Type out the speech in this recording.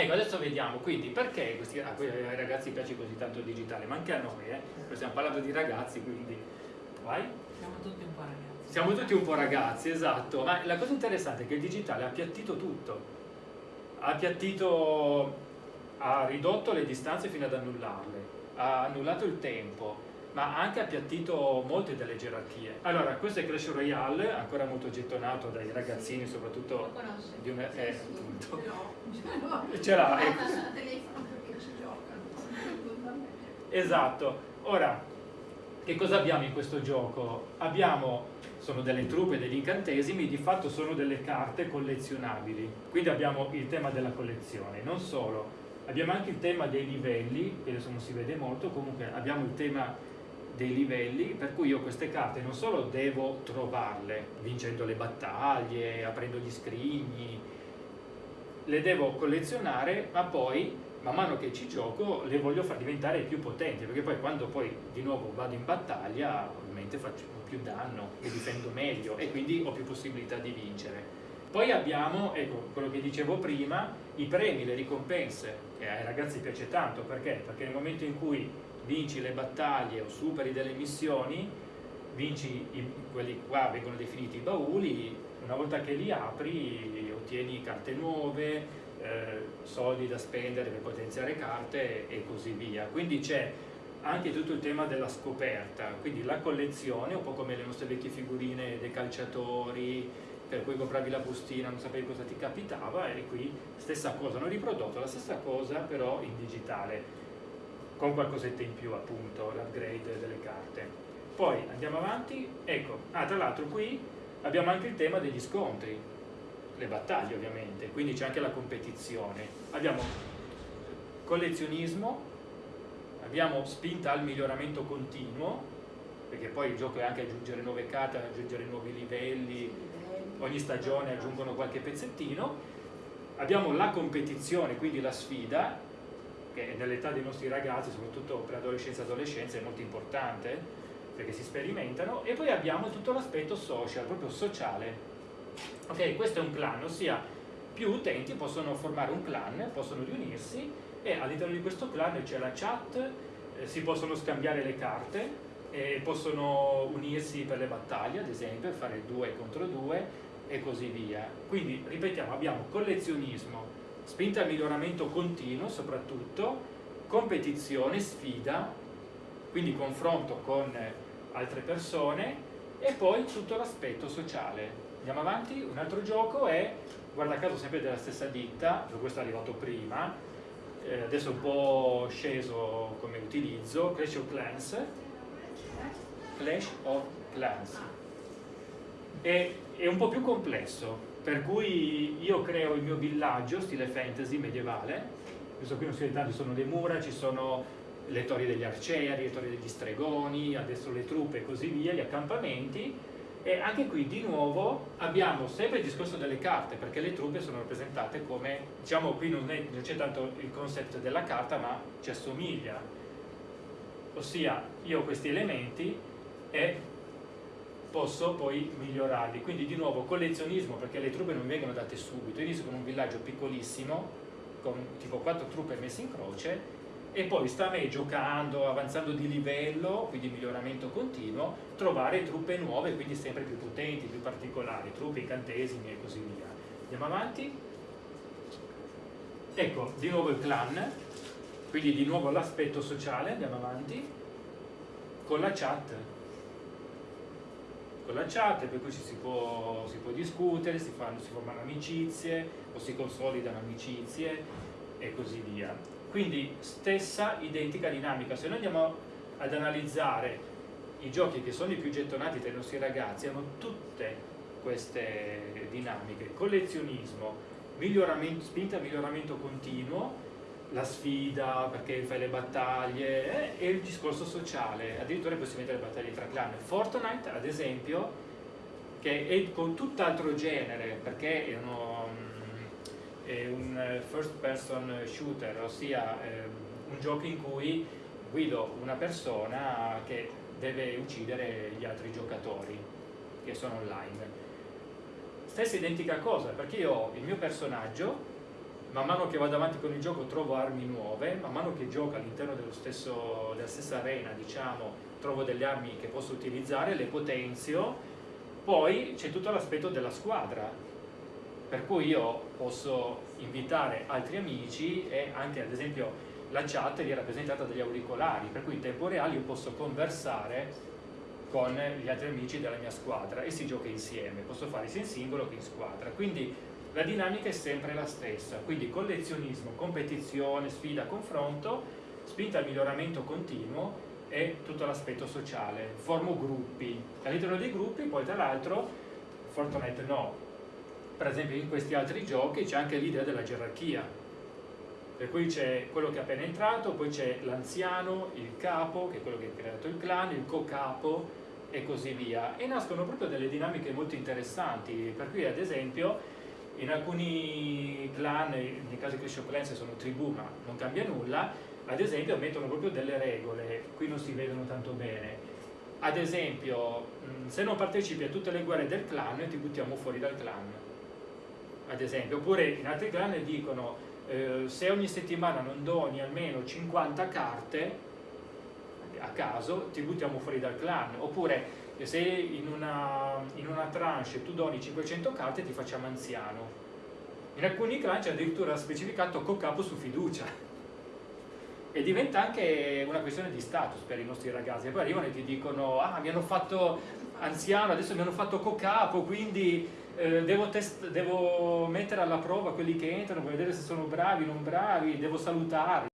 Ecco, adesso vediamo, quindi perché questi, ah, ai ragazzi piace così tanto il digitale, ma anche a noi, eh? stiamo parlando di ragazzi, quindi vai. Siamo tutti un po' ragazzi. Siamo tutti un po' ragazzi, esatto, ma la cosa interessante è che il digitale ha appiattito tutto, ha appiattito, ha ridotto le distanze fino ad annullarle, ha annullato il tempo, ma ha anche appiattito molte delle gerarchie. Allora, questo è Clash Royale, ancora molto gettonato dai ragazzini, soprattutto di una... Eh, appunto. Ce l'ho. Ce l'ha, giocano. Esatto. Ora, che cosa abbiamo in questo gioco? Abbiamo, sono delle truppe, degli incantesimi, di fatto sono delle carte collezionabili. Quindi abbiamo il tema della collezione. Non solo, abbiamo anche il tema dei livelli, che adesso non si vede molto, comunque abbiamo il tema dei livelli, per cui io queste carte non solo devo trovarle vincendo le battaglie, aprendo gli scrigni, le devo collezionare, ma poi man mano che ci gioco le voglio far diventare più potenti, perché poi quando poi di nuovo vado in battaglia ovviamente faccio più danno, mi difendo meglio e quindi ho più possibilità di vincere. Poi abbiamo, ecco, quello che dicevo prima, i premi, le ricompense, che ai ragazzi piace tanto, perché? Perché nel momento in cui vinci le battaglie o superi delle missioni, vinci i, quelli qua vengono definiti i bauli, una volta che li apri ottieni carte nuove, eh, soldi da spendere per potenziare carte e così via. Quindi c'è anche tutto il tema della scoperta, quindi la collezione, un po' come le nostre vecchie figurine dei calciatori, per cui compravi la bustina, non sapevi cosa ti capitava e qui stessa cosa, hanno riprodotto la stessa cosa però in digitale, con qualcosetta in più appunto, l'upgrade delle carte. Poi andiamo avanti, ecco, ah tra l'altro qui abbiamo anche il tema degli scontri, le battaglie ovviamente, quindi c'è anche la competizione. Abbiamo collezionismo, abbiamo spinta al miglioramento continuo, perché poi il gioco è anche aggiungere nuove carte, aggiungere nuovi livelli, ogni stagione aggiungono qualche pezzettino. Abbiamo la competizione, quindi la sfida, che nell'età dei nostri ragazzi, soprattutto per adolescenza e adolescenza, è molto importante, perché si sperimentano, e poi abbiamo tutto l'aspetto social, proprio sociale. Ok, questo è un clan, ossia più utenti possono formare un clan, possono riunirsi e all'interno di questo clan c'è la chat, eh, si possono scambiare le carte, e possono unirsi per le battaglie, ad esempio, fare due contro due e così via. Quindi, ripetiamo, abbiamo collezionismo, spinta al miglioramento continuo soprattutto, competizione, sfida, quindi confronto con altre persone e poi tutto l'aspetto sociale. Andiamo avanti, un altro gioco è, guarda caso sempre della stessa ditta, questo è arrivato prima, eh, adesso è un po' sceso come utilizzo, Clash of Clans, Clash of Clans. È, è un po' più complesso, per cui io creo il mio villaggio, stile fantasy medievale, questo qui non si vede tanto, ci sono le mura, ci sono le torri degli arcieri, le torri degli stregoni, adesso le truppe e così via, gli accampamenti, e anche qui di nuovo abbiamo sempre il discorso delle carte, perché le truppe sono rappresentate come, diciamo qui non c'è tanto il concept della carta, ma ci assomiglia. Ossia, io ho questi elementi e posso poi migliorarli. Quindi di nuovo collezionismo, perché le truppe non vengono date subito. Io inizio con un villaggio piccolissimo, con tipo quattro truppe messe in croce, e poi sta a me giocando, avanzando di livello, quindi miglioramento continuo, trovare truppe nuove, quindi sempre più potenti, più particolari, truppe, incantesimi e così via. Andiamo avanti. Ecco, di nuovo il clan, quindi di nuovo l'aspetto sociale, andiamo avanti, con la chat. Con la chat, per cui ci si può, si può discutere, si, fanno, si formano amicizie o si consolidano amicizie e così via. Quindi stessa identica dinamica. Se noi andiamo ad analizzare i giochi che sono i più gettonati tra i nostri ragazzi hanno tutte queste dinamiche. Collezionismo, miglioramento, spinta al miglioramento continuo la sfida perché fai le battaglie eh, e il discorso sociale addirittura è possibile mettere le battaglie tra clan Fortnite ad esempio che è con tutt'altro genere perché è uno è un first person shooter, ossia eh, un gioco in cui guido una persona che deve uccidere gli altri giocatori che sono online. Stessa identica cosa, perché io ho il mio personaggio man mano che vado avanti con il gioco trovo armi nuove, man mano che gioco all'interno della stessa arena, diciamo, trovo delle armi che posso utilizzare, le potenzio, poi c'è tutto l'aspetto della squadra, per cui io posso invitare altri amici e anche ad esempio la chat è rappresentata dagli auricolari, per cui in tempo reale io posso conversare con gli altri amici della mia squadra e si gioca insieme, posso fare sia in singolo che in squadra, quindi la dinamica è sempre la stessa, quindi collezionismo, competizione, sfida, confronto, spinta al miglioramento continuo e tutto l'aspetto sociale. Formo gruppi, all'interno dei gruppi poi tra l'altro, Fortnite no, per esempio in questi altri giochi c'è anche l'idea della gerarchia, per cui c'è quello che è appena entrato, poi c'è l'anziano, il capo, che è quello che ha creato il clan, il co-capo e così via. E nascono proprio delle dinamiche molto interessanti, per cui ad esempio in alcuni clan, di Clash of Clans sono tribù ma non cambia nulla, ad esempio mettono proprio delle regole, qui non si vedono tanto bene. Ad esempio, se non partecipi a tutte le guerre del clan ti buttiamo fuori dal clan. Ad esempio, oppure in altri clan dicono eh, se ogni settimana non doni almeno 50 carte a caso ti buttiamo fuori dal clan. Oppure se in una, in una tranche tu doni 500 carte ti facciamo anziano. In alcuni clan c'è addirittura specificato co-capo su fiducia. E diventa anche una questione di status per i nostri ragazzi. E poi arrivano e ti dicono, ah mi hanno fatto anziano, adesso mi hanno fatto co-capo, quindi eh, devo, devo mettere alla prova quelli che entrano per vedere se sono bravi non bravi, devo salutare.